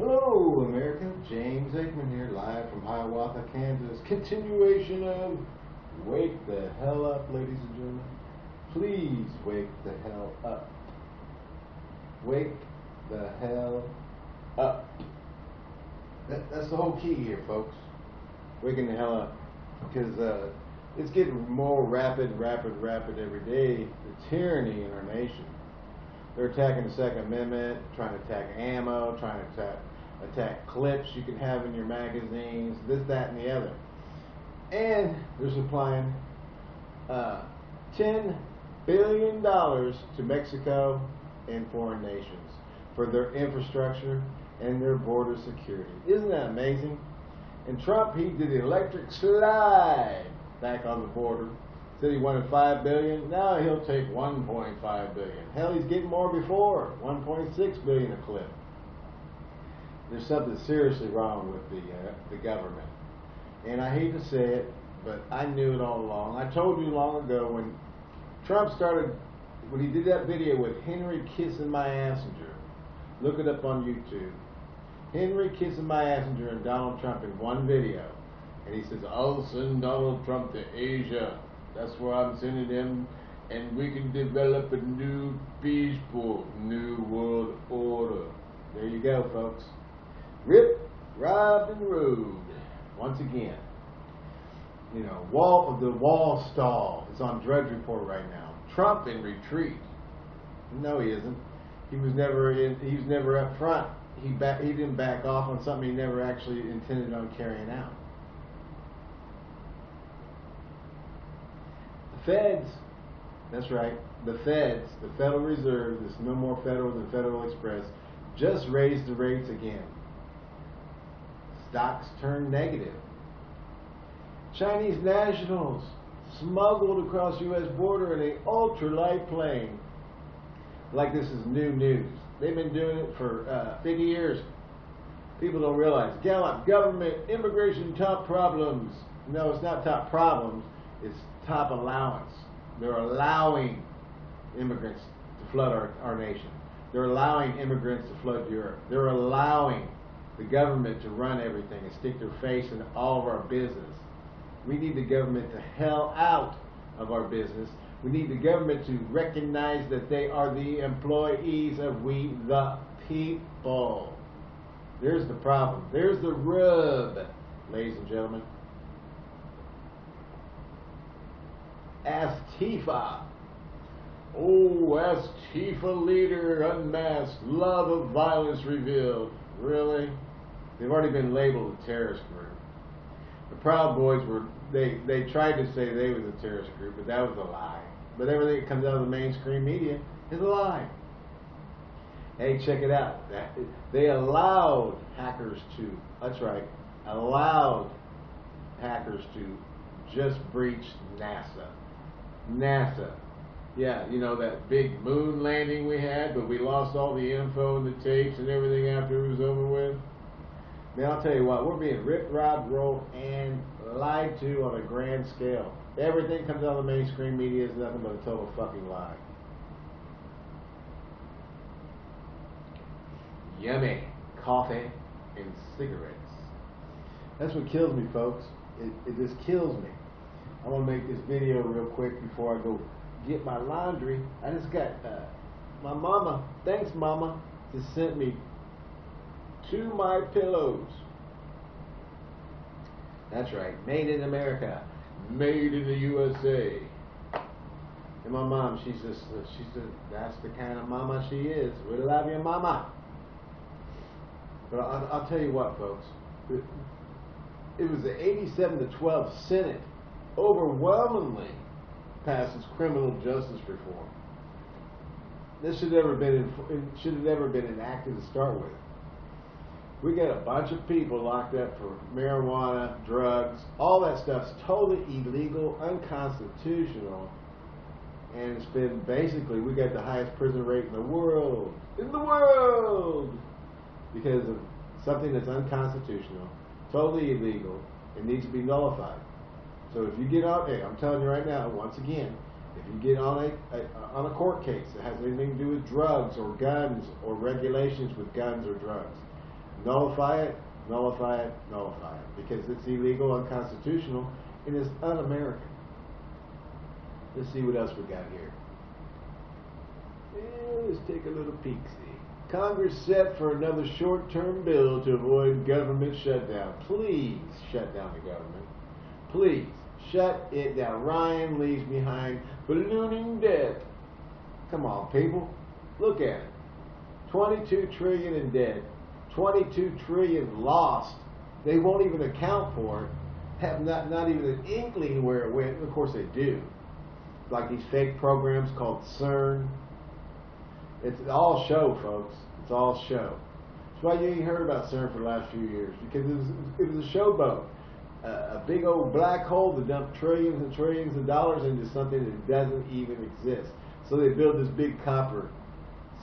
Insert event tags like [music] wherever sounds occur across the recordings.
Hello, America. James Aikman here, live from Hiawatha, Kansas. Continuation of Wake the Hell Up, ladies and gentlemen. Please wake the hell up. Wake the hell up. That, that's the whole key here, folks. Waking the hell up. Because uh, it's getting more rapid, rapid, rapid every day. The tyranny in our nation. They're attacking the Second Amendment, trying to attack ammo, trying to attack, attack clips you can have in your magazines, this, that, and the other. And they're supplying uh, $10 billion to Mexico and foreign nations for their infrastructure and their border security. Isn't that amazing? And Trump, he did the electric slide back on the border Said he wanted five billion. Now he'll take 1.5 billion. Hell, he's getting more before 1.6 billion a clip. There's something seriously wrong with the uh, the government, and I hate to say it, but I knew it all along. I told you long ago when Trump started when he did that video with Henry kissing my Assinger. Look it up on YouTube. Henry kissing my Assinger and Donald Trump in one video. And he says, I'll send Donald Trump to Asia. That's where I'm sending him. and we can develop a new peaceful new world order. There you go, folks. Rip, robbed, and rode. Once again, you know, wall of the wall stall is on Drudge Report right now. Trump in retreat. No, he isn't. He was never in. He was never up front. He back, he didn't back off on something he never actually intended on carrying out. The feds, that's right, the Feds, the Federal Reserve, this no more federal than Federal Express, just raised the rates again. Stocks turned negative. Chinese nationals smuggled across U.S. border in a ultralight plane. Like this is new news. They've been doing it for uh, 50 years. People don't realize. Gallup, government, immigration, top problems. No, it's not top problems. It's top allowance. They're allowing immigrants to flood our, our nation. They're allowing immigrants to flood Europe. They're allowing the government to run everything and stick their face in all of our business. We need the government to hell out of our business. We need the government to recognize that they are the employees of we the people. There's the problem. There's the rub, ladies and gentlemen. Antifa. Oh, Antifa leader unmasked, love of violence revealed. Really? They've already been labeled a terrorist group. The Proud Boys were, they, they tried to say they was a terrorist group, but that was a lie. But everything that comes out of the mainstream media is a lie. Hey, check it out. They allowed hackers to, that's right, allowed hackers to just breach NASA. NASA. Yeah, you know that big moon landing we had, but we lost all the info and the tapes and everything after it was over with. Man, I'll tell you what, we're being ripped, robbed, rolled, and lied to on a grand scale. Everything comes out of the mainstream media is nothing but a total fucking lie. Yummy coffee and cigarettes. That's what kills me, folks. It, it just kills me. I want to make this video real quick before I go get my laundry. I just got uh, my mama. Thanks, mama. Just sent me two my pillows. That's right, made in America, made in the USA. And my mom, she's just, she's just, that's the kind of mama she is. We love you, mama. But I'll, I'll tell you what, folks. It, was the 87 to 12 Senate overwhelmingly passes criminal justice reform. This should never been should have never been enacted to start with. We got a bunch of people locked up for marijuana, drugs, all that stuff's totally illegal, unconstitutional, and it's been basically we got the highest prison rate in the world, in the world, because of something that's unconstitutional, totally illegal, it needs to be nullified. So if you get on, hey, I'm telling you right now, once again, if you get on a, a, on a court case that has anything to do with drugs or guns or regulations with guns or drugs, Nullify it, nullify it, nullify it. Because it's illegal, unconstitutional, and it's un-American. Let's see what else we got here. Yeah, let's take a little peek see. Congress set for another short-term bill to avoid government shutdown. Please shut down the government. Please shut it down. Ryan leaves behind ballooning debt. Come on, people. Look at it. 22 trillion in debt. 22 trillion lost. They won't even account for it. Have not, not even an inkling where it went. Of course they do. Like these fake programs called CERN. It's all show, folks. It's all show. That's why you ain't heard about CERN for the last few years because it was, it was a showboat, uh, a big old black hole to dump trillions and trillions of dollars into something that doesn't even exist. So they build this big copper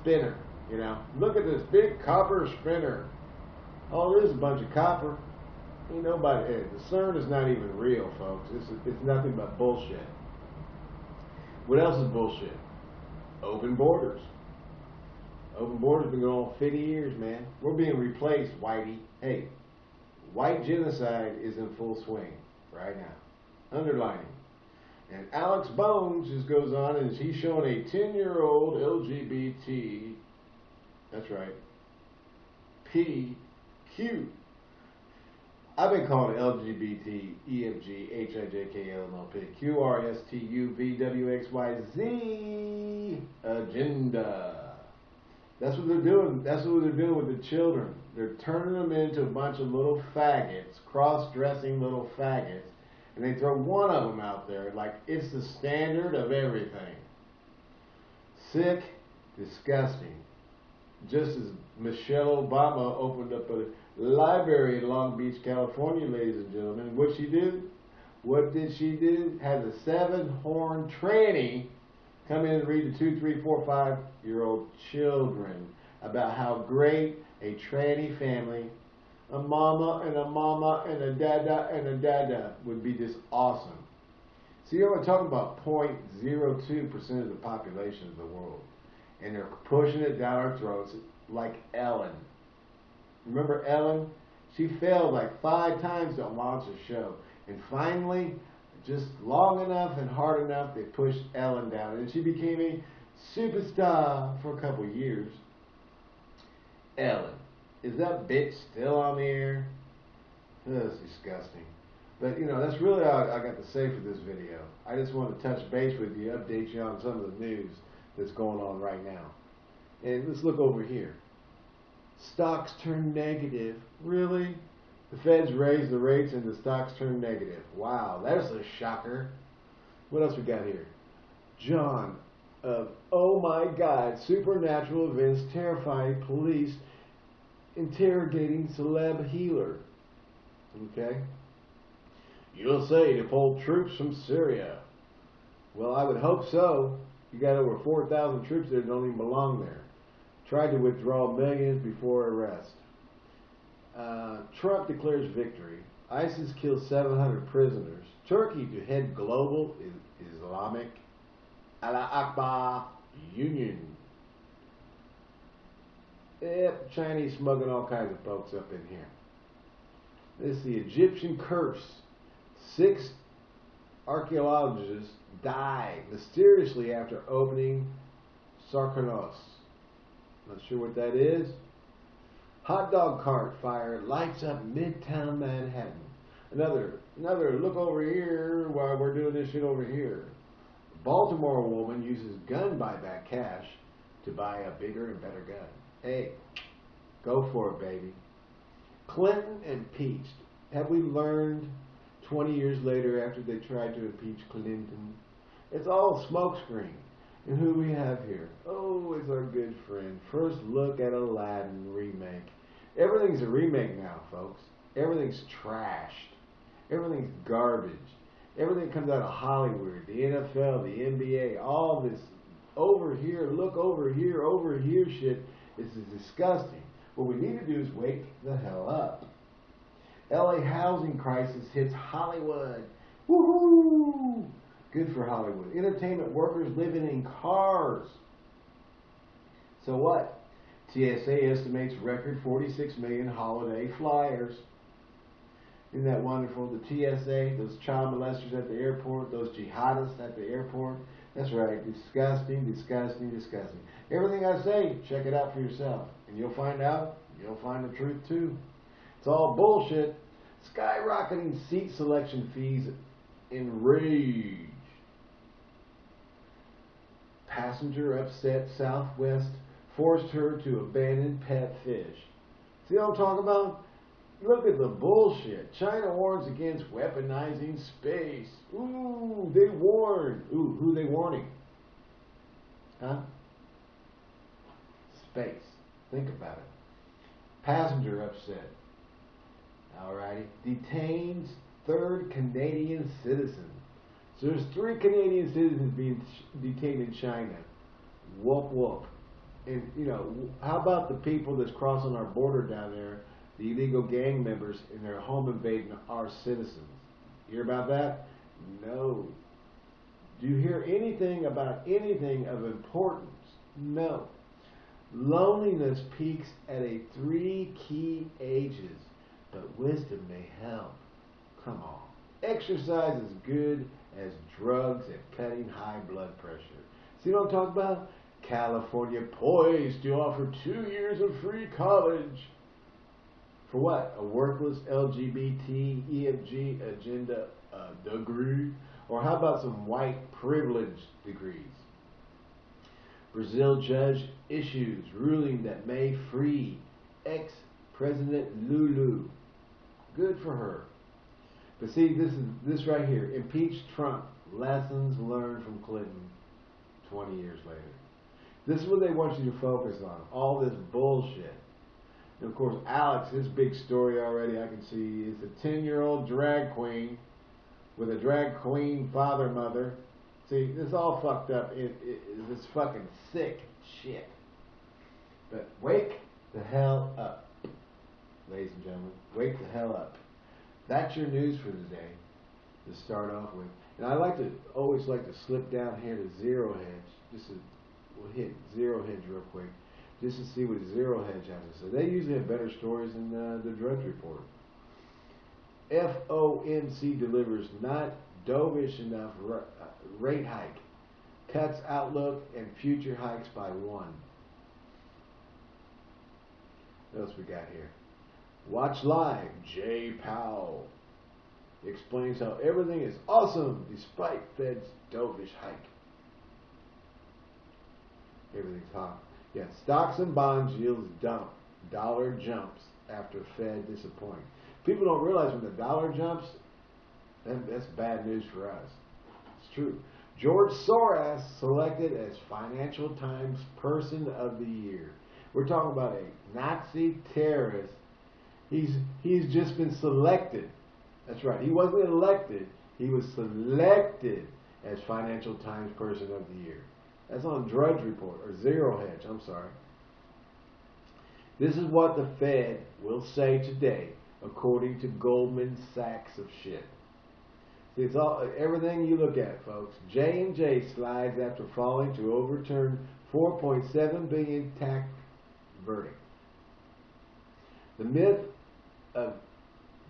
spinner. You know, look at this big copper spinner. Oh, there's a bunch of copper. Ain't nobody. Hey, the CERN is not even real, folks. It's it's nothing but bullshit. What else is bullshit? Open borders. Open borders been going on 50 years, man. We're being replaced, Whitey. Hey, white genocide is in full swing right now. Underlining. And Alex Bones just goes on and he's showing a 10 year old LGBT, that's right, PQ. I've been calling LGBT, EFG, HIJK, LMLP, QRSTUVWXYZ agenda. That's what they're doing. That's what they're doing with the children. They're turning them into a bunch of little faggots, cross-dressing little faggots, and they throw one of them out there like it's the standard of everything. Sick, disgusting. Just as Michelle Obama opened up a library in Long Beach, California, ladies and gentlemen, what she did? What did she do? Had a seven-horn tranny come in and read to two, three, four, five year old children about how great a tranny family, a mama and a mama and a dada and a dada would be just awesome. See, you know, we're talking about 0.02% of the population of the world. And they're pushing it down our throats like Ellen. Remember Ellen? She failed like five times to launch a show. And finally, just long enough and hard enough, they pushed Ellen down. And she became a superstar for a couple years. Ellen. Is that bitch still on the air? That's disgusting. But, you know, that's really all I got to say for this video. I just want to touch base with you, update you on some of the news that's going on right now. And let's look over here. Stocks turn negative. Really? The feds raised the rates and the stocks turned negative. Wow, that's a shocker. What else we got here? John of Oh My God, supernatural events terrifying police interrogating celeb healer. Okay? Say to pull troops from Syria. Well, I would hope so. You got over 4,000 troops there that don't even belong there. Tried to withdraw millions before arrest. Uh, Trump declares victory. ISIS kills 700 prisoners. Turkey to head global Islamic Allah Akbar Union. Yep, Chinese smuggling all kinds of folks up in here. This is the Egyptian curse. Six archaeologists died mysteriously after opening Sarkonos. Not sure what that is. Hot dog cart fire lights up midtown Manhattan. Another, another look over here while we're doing this shit over here. Baltimore woman uses gun buyback cash to buy a bigger and better gun. Hey, go for it, baby. Clinton impeached. Have we learned 20 years later after they tried to impeach Clinton? It's all smokescreen. And who we have here? Oh, it's our good friend. First look at Aladdin remake. Everything's a remake now, folks. Everything's trashed. Everything's garbage. Everything comes out of Hollywood, the NFL, the NBA, all this over here, look over here, over here shit is disgusting. What we need to do is wake the hell up. LA housing crisis hits Hollywood. Woohoo! Good for Hollywood. Entertainment workers living in cars. So what? TSA estimates record 46 million holiday flyers. Isn't that wonderful? The TSA, those child molesters at the airport, those jihadists at the airport. That's right. Disgusting, disgusting, disgusting. Everything I say, check it out for yourself. And you'll find out, you'll find the truth too. It's all bullshit. Skyrocketing seat selection fees enrage. Passenger upset Southwest forced her to abandon pet fish. See what I'm talking about? Look at the bullshit. China warns against weaponizing space. Ooh, they warn. Ooh, who they warning? Huh? Space. Think about it. Passenger upset. Alrighty. Detains third Canadian citizen. So there's three Canadian citizens being detained in China. Whoop whoop. And you know, how about the people that's crossing our border down there, the illegal gang members, and they're home invading our citizens? You hear about that? No. Do you hear anything about anything of importance? No. Loneliness peaks at a three key ages, but wisdom may help. Come on. Exercise is good as drugs at cutting high blood pressure. See what I'm talking about? California poised to offer two years of free college. For what? A worthless LGBT, EFG agenda uh, degree? Or how about some white privilege degrees? Brazil judge issues ruling that may free ex-president Lula. Good for her. But see, this is this right here. Impeach Trump. Lessons learned from Clinton 20 years later. This is what they want you to focus on. All this bullshit. And of course, Alex, his big story already I can see is a 10 year old drag queen with a drag queen father mother. See, this all fucked up. It, it, it's fucking sick shit. But wake the hell up, ladies and gentlemen. Wake the hell up. That's your news for the day to start off with. And I like to always like to slip down here to zero hedge. Just to, we'll hit zero hedge real quick, just to see what zero hedge has to say. They usually have better stories than uh, the Drudge Report. FOMC delivers not dovish enough uh, rate hike, cuts outlook and future hikes by one. What else we got here? Watch live. Jay Powell explains how everything is awesome despite Fed's dovish hike. Everything's hot. Yeah, stocks and bonds yields dump. Dollar jumps after Fed disappoint. People don't realize when the dollar jumps, then that's bad news for us. It's true. George Soros selected as Financial Times Person of the Year. We're talking about a Nazi terrorist. He's he's just been selected. That's right. He wasn't elected. He was selected as Financial Times Person of the Year. That's on Drudge Report or Zero Hedge. I'm sorry. This is what the Fed will say today, according to Goldman Sachs of shit. See, it's all everything you look at, folks. J and J slides after falling to overturn 4.7 billion tax verdict. The myth of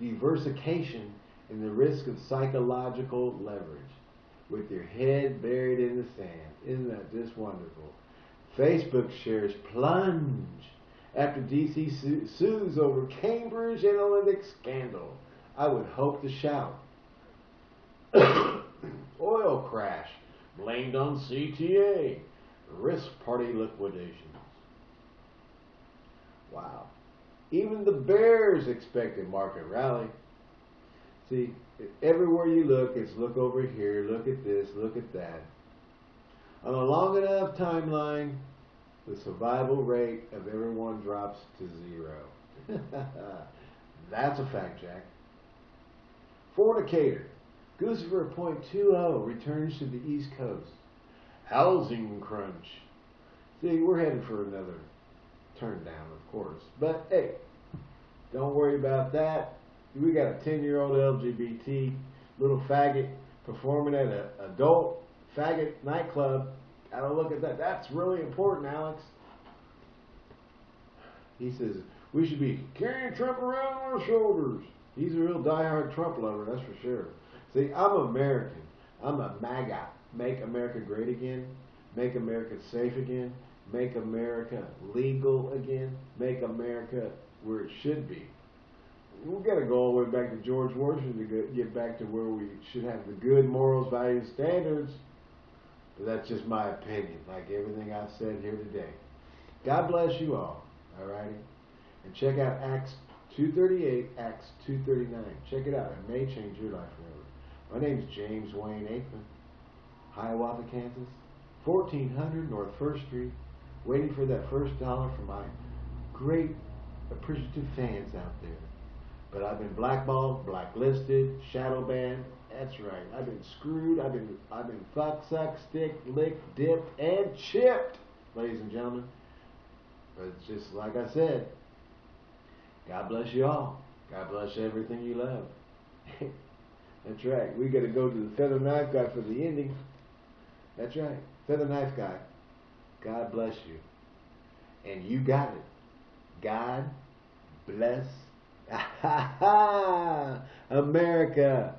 diversification and the risk of psychological leverage with your head buried in the sand. Isn't that just wonderful? Facebook shares plunge after DC su sues over Cambridge Analytica scandal. I would hope to shout. [coughs] Oil crash blamed on CTA. Risk parity liquidations. Wow. Even the bears expected market rally. See, everywhere you look, it's look over here, look at this, look at that. On a long enough timeline, the survival rate of everyone drops to zero. [laughs] That's a fact, Jack. Fornicator. Guccifer 2.0 returns to the East Coast. Housing crunch. See, we're headed for another turn down, of course. But hey, don't worry about that. We got a 10 year old LGBT little faggot performing at an adult faggot nightclub. Gotta look at that. That's really important, Alex. He says we should be carrying Trump around on our shoulders. He's a real diehard Trump lover, that's for sure. See, I'm American. I'm a MAGA. Make America great again. Make America safe again. Make America legal again. Make America where it should be. We've got to go all the way back to George Washington to get back to where we should have the good morals, values, standards. But that's just my opinion, like everything I've said here today. God bless you all, alrighty? And check out Acts 238, Acts 239. Check it out. It may change your life forever. My name is James Wayne Aikman, Hiawatha, Kansas, 1400 North 1st Street, waiting for that first dollar from my great appreciative fans out there. But I've been blackballed, blacklisted, shadow banned. That's right. I've been screwed. I've been I've been fucked, sucked, sticked, licked, dipped, and chipped, ladies and gentlemen. But just like I said. God bless you all. God bless everything you love. [laughs] That's right. We got to go to the feather knife guy for the ending. That's right. Feather knife guy. God bless you. And you got it. God bless [laughs] America.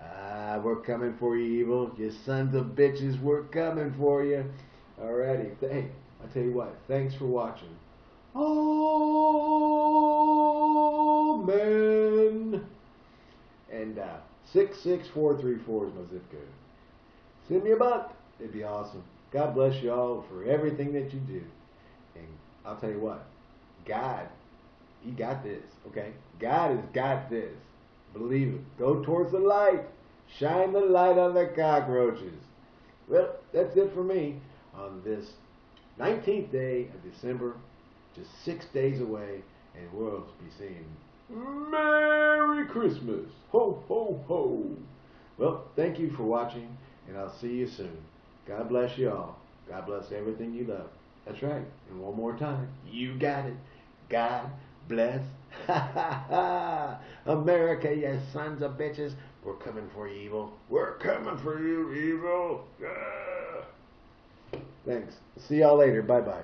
Ah, we're coming for you, evil. You sons of bitches, we're coming for you. Alrighty. Hey, I'll tell you what. Thanks for watching. Amen. And uh, 66434 is my zip code. Send me a buck. It'd be awesome. God bless you all for everything that you do. And I'll tell you what. God he got this, okay? God has got this. Believe it. Go towards the light. Shine the light on the cockroaches. Well, that's it for me on this 19th day of December, just six days away, and we'll be saying Merry Christmas. Ho, ho, ho. Well, thank you for watching, and I'll see you soon. God bless you all. God bless everything you love. That's right. And one more time, you got it. God bless. [laughs] America, you sons of bitches. We're coming for you, evil. We're coming for you, evil. Thanks. See y'all later. Bye bye.